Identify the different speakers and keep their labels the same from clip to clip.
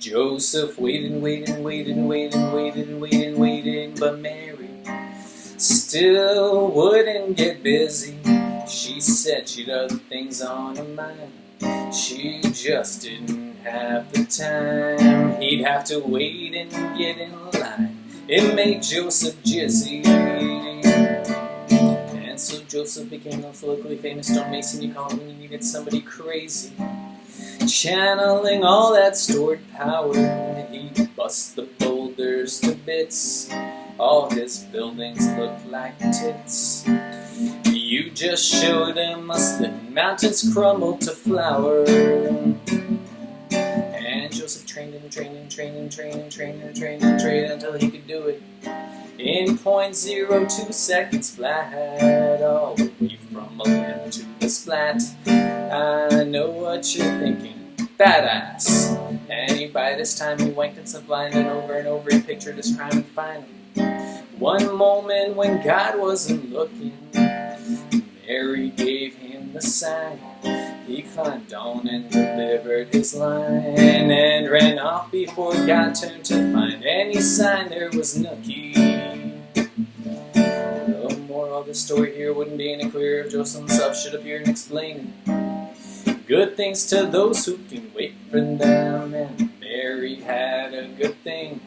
Speaker 1: Joseph waited and waited and waited and waited and waited and waited and waited, but Mary still wouldn't get busy. She said she'd other things on her mind. She just didn't have the time. He'd have to wait and get in line. It made Joseph jizzy. And so Joseph became a locally famous stonemason you called when you needed somebody crazy. Channeling all that stored power, he'd bust the boulders to bits. All his buildings look like tits. You just showed him us that mountains crumble to flour. And Joseph trained and trained and trained and trained and trained and trained and trained until he could do it in 0.02 seconds flat, all the way from a limb to the splat. I know what you're thinking, badass. And by this time he wanked himself blind and over and over he pictured his crime and finally, one moment when God wasn't looking, Mary gave him the sign. He climbed on and delivered his line and ran off before God turned to find any sign there was nookie. Of the story here wouldn't be any clearer if Joseph himself should appear and explain it. Good things to those who can wait for them, and Mary had a good thing.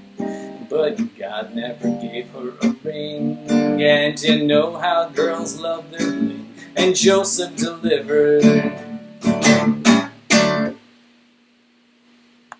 Speaker 1: But God never gave her a ring, and you know how girls love their bling. And Joseph delivered